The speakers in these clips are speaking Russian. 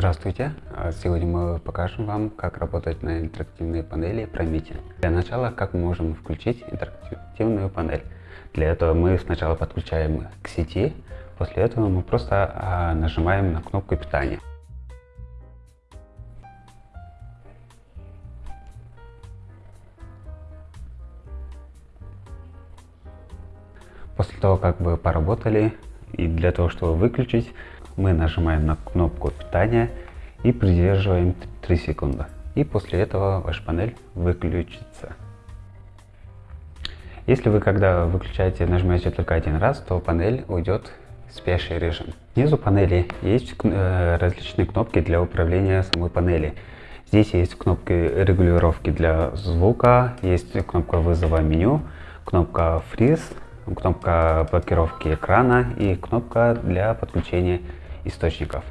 Здравствуйте! А Сегодня мы покажем вам, как работать на интерактивной панели Promite. Для начала, как мы можем включить интерактивную панель. Для этого мы сначала подключаем к сети, после этого мы просто а, нажимаем на кнопку питания. После того, как вы поработали, и для того, чтобы выключить, мы нажимаем на кнопку питания и придерживаем 3 секунды. И после этого ваша панель выключится. Если вы, когда выключаете, нажимаете только один раз, то панель уйдет в спящий режим. Внизу панели есть э, различные кнопки для управления самой панели. Здесь есть кнопки регулировки для звука, есть кнопка вызова меню, кнопка Freeze, кнопка блокировки экрана и кнопка для подключения источников.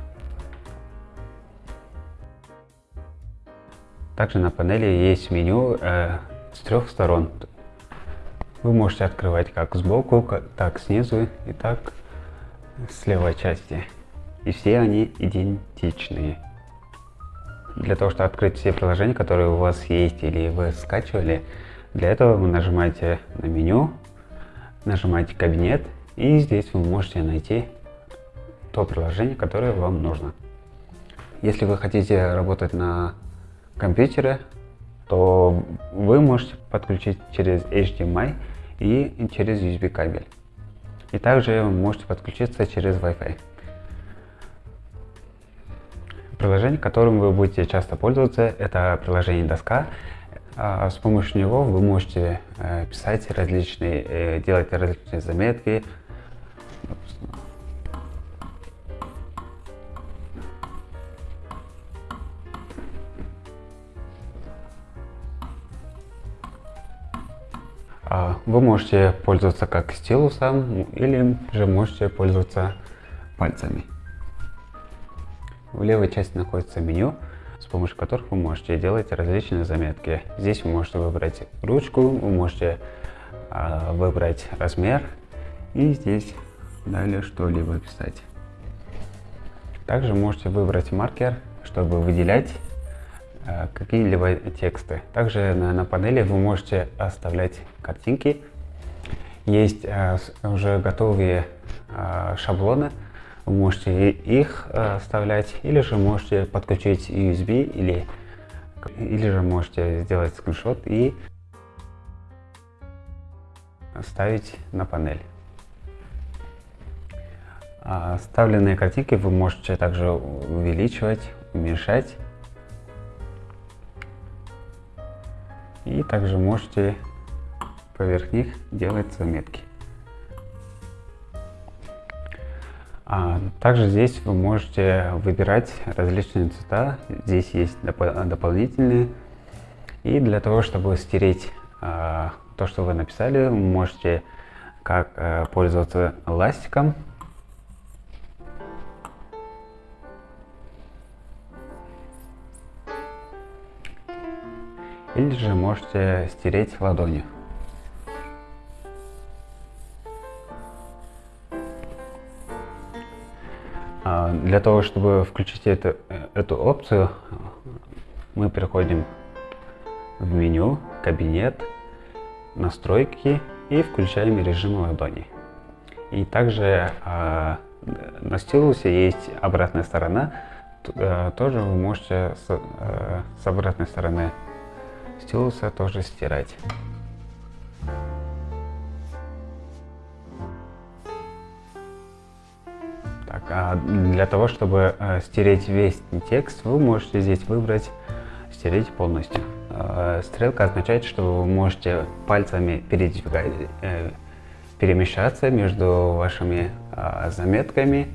Также на панели есть меню э, с трех сторон. Вы можете открывать как сбоку, так снизу и так с левой части. И все они идентичные. Для того, чтобы открыть все приложения, которые у вас есть или вы скачивали, для этого вы нажимаете на меню, нажимаете кабинет и здесь вы можете найти то приложение, которое вам нужно. Если вы хотите работать на компьютере, то вы можете подключить через HDMI и через USB кабель. И также вы можете подключиться через Wi-Fi. Приложение, которым вы будете часто пользоваться, это приложение Доска. А, с помощью него вы можете э, писать различные, э, делать различные заметки, вы можете пользоваться как стилусом или же можете пользоваться пальцами. В левой части находится меню, с помощью которых вы можете делать различные заметки. Здесь вы можете выбрать ручку, вы можете а, выбрать размер и здесь далее что-либо писать. Также можете выбрать маркер, чтобы выделять Э, какие-либо тексты. Также на, на панели вы можете оставлять картинки. Есть э, уже готовые э, шаблоны, вы можете их оставлять, или же можете подключить USB, или, или же можете сделать скриншот и ставить на панель. Оставленные картинки вы можете также увеличивать, уменьшать. И также можете поверх них делать заметки. А также здесь вы можете выбирать различные цвета. Здесь есть доп дополнительные. И для того, чтобы стереть а, то, что вы написали, вы можете как а, пользоваться ластиком или же можете стереть ладонью. А, для того, чтобы включить эту, эту опцию, мы переходим в меню, кабинет, настройки и включаем режим ладони. И также э, на стилусе есть обратная сторона, э, тоже вы можете с, э, с обратной стороны стилуса тоже стирать. Так, а для того, чтобы э, стереть весь текст, вы можете здесь выбрать «Стереть полностью». Э, стрелка означает, что вы можете пальцами э, перемещаться между вашими заметками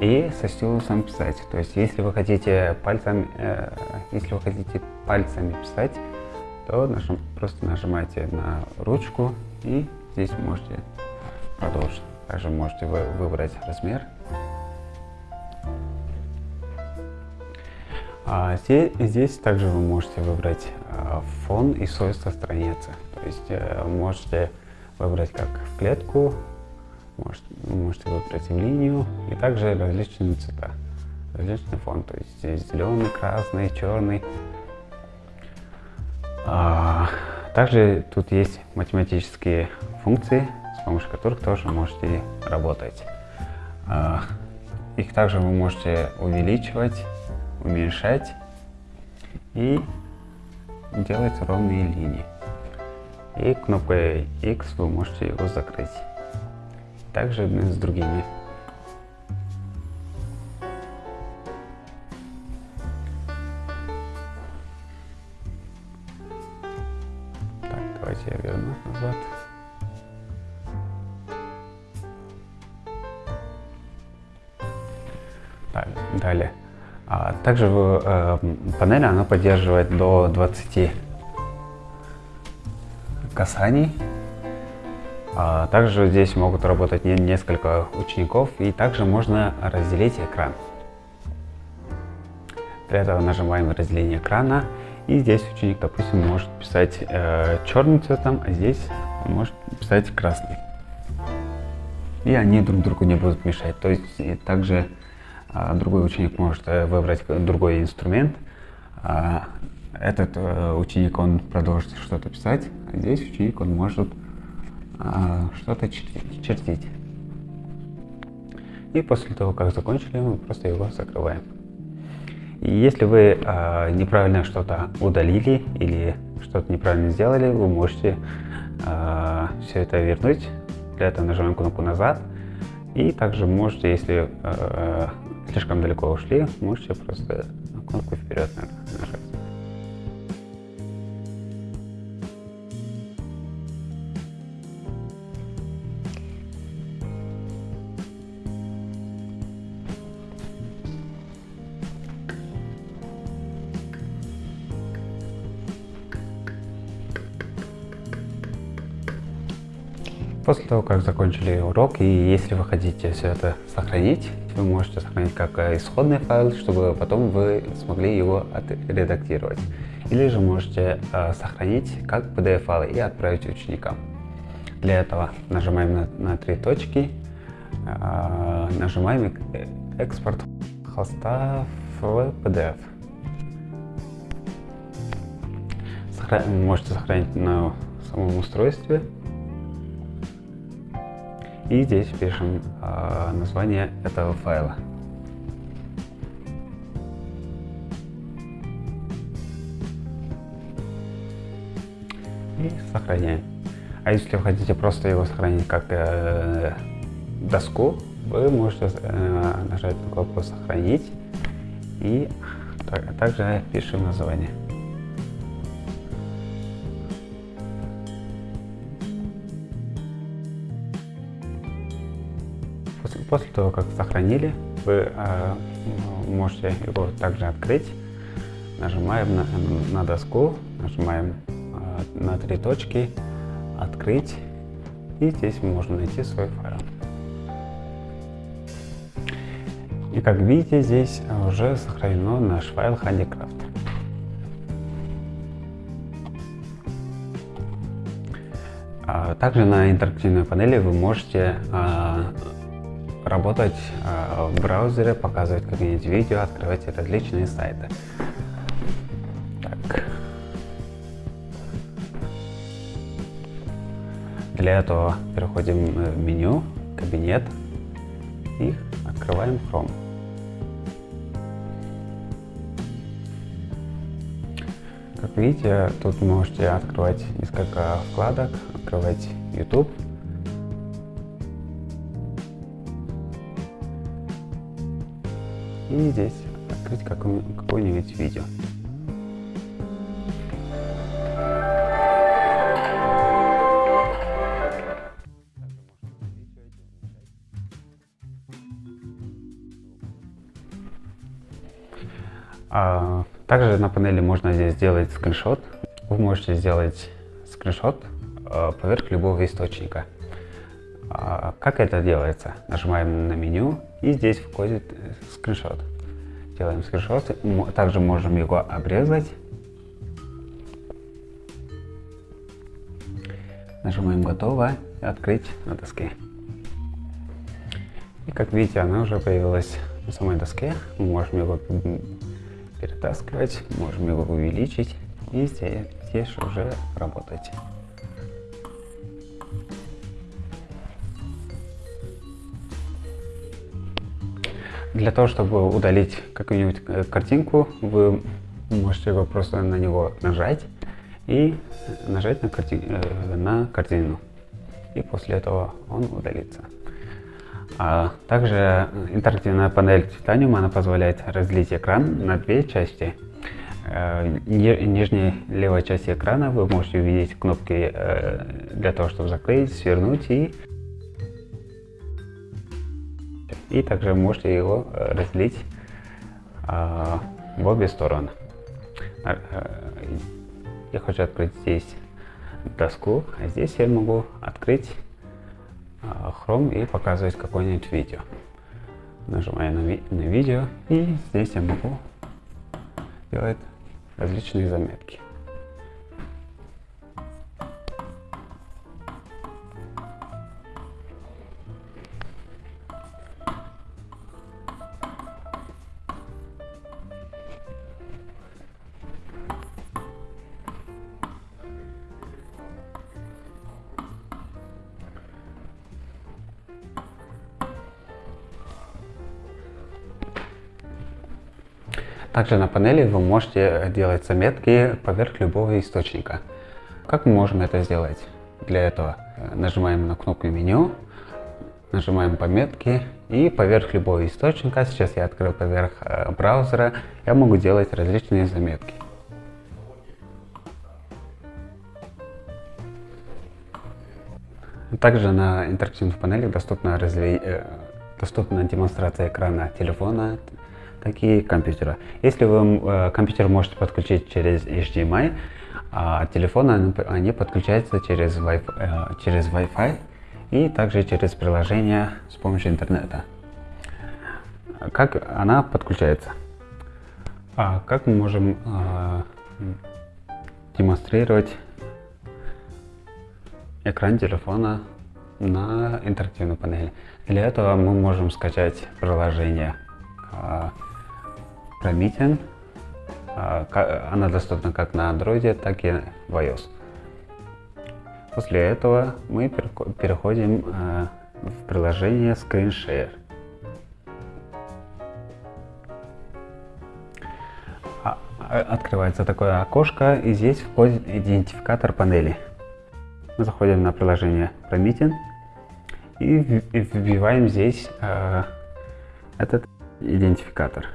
и со стилусом писать. То есть, если вы хотите пальцами, если вы хотите пальцами писать, то нажим, просто нажимаете на ручку и здесь можете продолжить. Также можете вы, выбрать размер. А здесь, здесь также вы можете выбрать а, фон и свойства страницы. То есть э, можете выбрать как в клетку, можете, можете выбрать в линию и также различные цвета. различный фон, то есть зеленый, красный, черный. А, также тут есть математические функции, с помощью которых тоже можете работать. А, их также вы можете увеличивать, уменьшать и делать ровные линии. И кнопкой X вы можете его закрыть. Также с другими. Также э, панели она поддерживает до 20 касаний. А также здесь могут работать не, несколько учеников и также можно разделить экран. Для этого нажимаем разделение экрана и здесь ученик, допустим, может писать э, черным цветом, а здесь может писать красный. И они друг другу не будут мешать. То есть также а другой ученик может э, выбрать другой инструмент. А этот э, ученик, он продолжит что-то писать, а здесь ученик, он может а, что-то чертить. И после того, как закончили, мы просто его закрываем. И если вы неправильно что-то удалили или что-то неправильно сделали, вы можете все это вернуть. Для этого нажимаем кнопку «Назад». И также можете, если э, слишком далеко ушли, можете просто кнопку вперед нажать. После того, как закончили урок, и если вы хотите все это сохранить, вы можете сохранить как исходный файл, чтобы потом вы смогли его отредактировать. Или же можете э, сохранить как PDF-файл и отправить ученикам. Для этого нажимаем на, на три точки, э, нажимаем экспорт холста в PDF. Сохра можете сохранить на самом устройстве и здесь пишем э, название этого файла. И сохраняем. А если вы хотите просто его сохранить как э, доску, вы можете э, нажать на кнопку «Сохранить» и так, также пишем название. После, того, как сохранили, вы э, можете его также открыть. Нажимаем на, на доску, нажимаем э, на три точки, открыть. И здесь можно найти свой файл. И как видите, здесь уже сохранено наш файл Handicraft. А также на интерактивной панели вы можете а, работать э, в браузере, показывать какие-нибудь видео, открывать различные сайты. Так. Для этого переходим в меню, кабинет и открываем Chrome. Как видите, тут можете открывать несколько вкладок, открывать YouTube, и здесь открыть какое-нибудь видео. А, также на панели можно здесь сделать скриншот. Вы можете сделать скриншот а, поверх любого источника. А, как это делается? Нажимаем на меню и здесь входит э, скриншот. Делаем скриншот. Также можем его обрезать. Нажимаем готово и открыть на доске. И как видите, она уже появилась на самой доске. Мы можем его перетаскивать, можем его увеличить и здесь, здесь уже работать. Для того, чтобы удалить какую-нибудь э, картинку, вы можете его просто на него нажать и нажать на, карти... Э, на картину. И после этого он удалится. А также интерактивная панель Titanium она позволяет разделить экран на две части. Э, нижней левой части экрана вы можете увидеть кнопки для того, чтобы закрыть, свернуть и и также можете его э, разделить а, в обе стороны. А, э, я хочу открыть здесь доску, а здесь я могу открыть а, Chrome и показывать какое-нибудь видео. Нажимаю на, ви на видео и здесь я могу делать различные заметки. Также на панели вы можете делать заметки поверх любого источника. Как мы можем это сделать? Для этого э, нажимаем на кнопку меню, нажимаем пометки и поверх любого источника, сейчас я открыл поверх э, браузера, я могу делать различные заметки. Также на интерактивных панелях доступна, разви... Э, доступна демонстрация экрана телефона, такие компьютера. Если вы э, компьютер можете подключить через HDMI, а телефоны они подключаются через Wi-Fi, э, через Wi-Fi и также через приложение с помощью интернета. Как она подключается? А как мы можем э, демонстрировать экран телефона на интерактивной панели? Для этого мы можем скачать приложение э, Promethean. А, она доступна как на Android, так и в iOS. После этого мы переходим а, в приложение ScreenShare. А, открывается такое окошко, и здесь входит идентификатор панели. Мы заходим на приложение Promethean и вбиваем здесь этот идентификатор.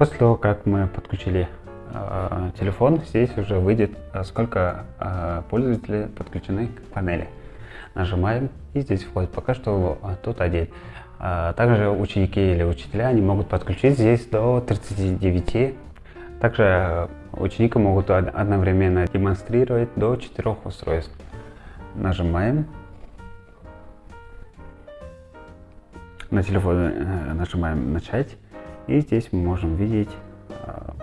После того, как мы подключили э, телефон, здесь уже выйдет, э, сколько э, пользователей подключены к панели. Нажимаем, и здесь входит пока что э, тут один. Э, также ученики или учителя, они могут подключить здесь до 39. Также э, ученики могут одновременно демонстрировать до 4 устройств. Нажимаем. На телефоне э, нажимаем «Начать». И здесь мы можем видеть а,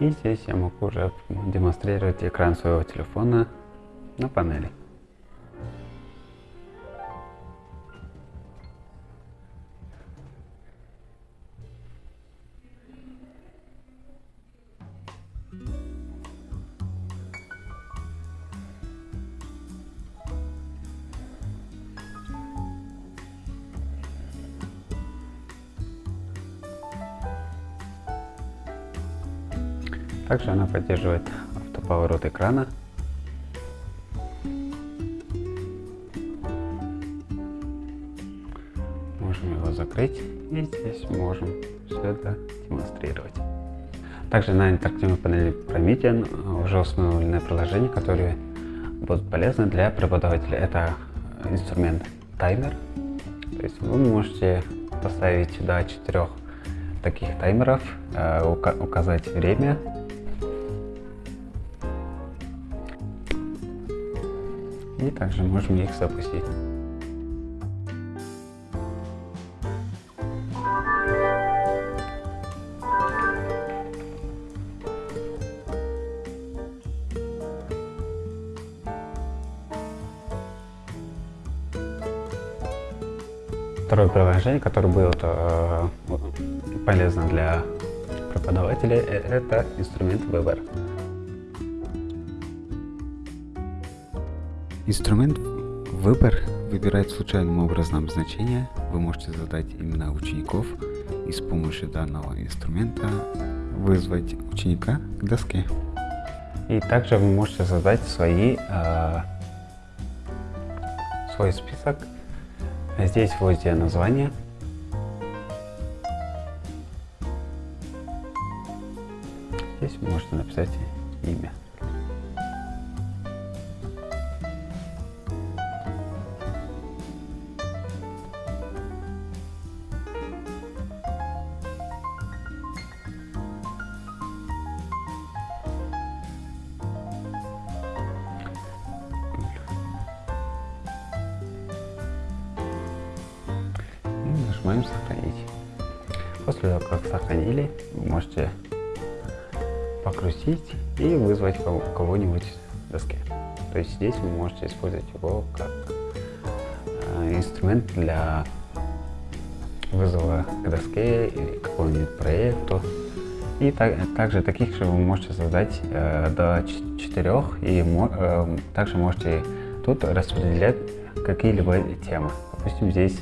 И здесь я могу уже демонстрировать экран своего телефона на панели. Также она поддерживает автоповорот экрана. Можем его закрыть и здесь можем все это демонстрировать. Также на интерактивной панели Promethean уже установлены приложения, которые будут полезны для преподавателя. Это инструмент таймер. То есть вы можете поставить до четырех таких таймеров, э, указать время и также можем их запустить. Второе приложение, которое было э, полезно для преподавателей, э, это инструмент выбор. Инструмент выбор выбирает случайным образом значение. Вы можете задать имена учеников и с помощью данного инструмента вызвать ученика к доске. И также вы можете задать свои, э, свой список. Здесь вводите название. Здесь вы можете написать имя. Нажимаем сохранить. После того, как сохранили, можете покрутить и вызвать кого-нибудь в доске. То есть здесь вы можете использовать его как э, инструмент для вызова к доске или какому-нибудь проекту. И так, также таких же вы можете создать э, до четырех и э, также можете тут распределять какие-либо темы. Допустим, здесь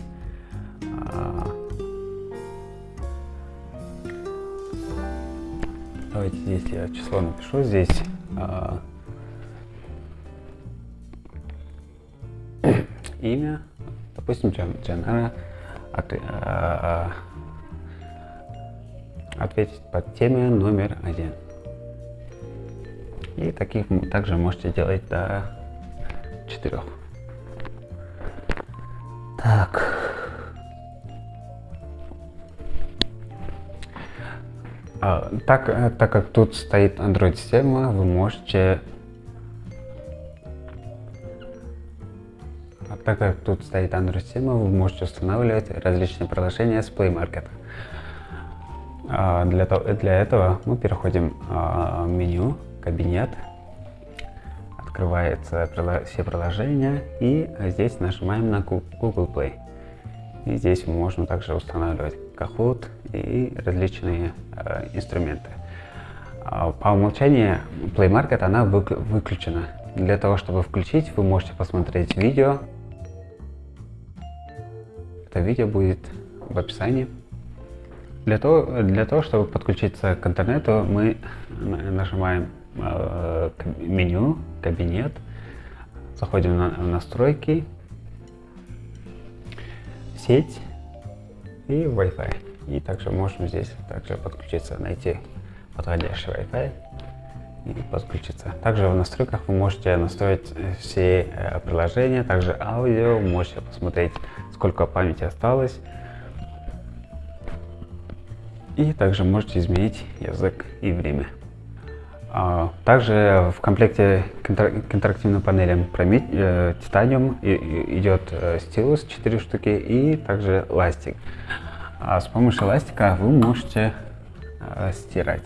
Давайте здесь я число напишу. Здесь а, имя, допустим, Джанара, от, а, ответить под теме номер один. И таких также можете делать до четырех. Так. Так, э, так как тут стоит Android-система, вы можете... А так как тут стоит Android-система, вы можете устанавливать различные приложения с Play Market. А, для, для этого мы переходим в меню «Кабинет», открывается все приложения и здесь нажимаем на Google Play. И здесь можем также устанавливать Kahoot и различные э, инструменты. А, по умолчанию Play Market она выключена. Для того, чтобы включить, вы можете посмотреть видео. Это видео будет в описании. Для того, для того чтобы подключиться к интернету, мы нажимаем э, меню, кабинет, заходим на настройки, сеть и Wi-Fi. И также можем здесь также подключиться, найти подходящий Wi-Fi и подключиться. Также в настройках вы можете настроить все э, приложения, также аудио, можете посмотреть, сколько памяти осталось. И также можете изменить язык и время. А, также в комплекте к интерактивным панелям э, Titanium идет э, стилус 4 штуки и также ластик. А с помощью ластика вы можете э, стирать.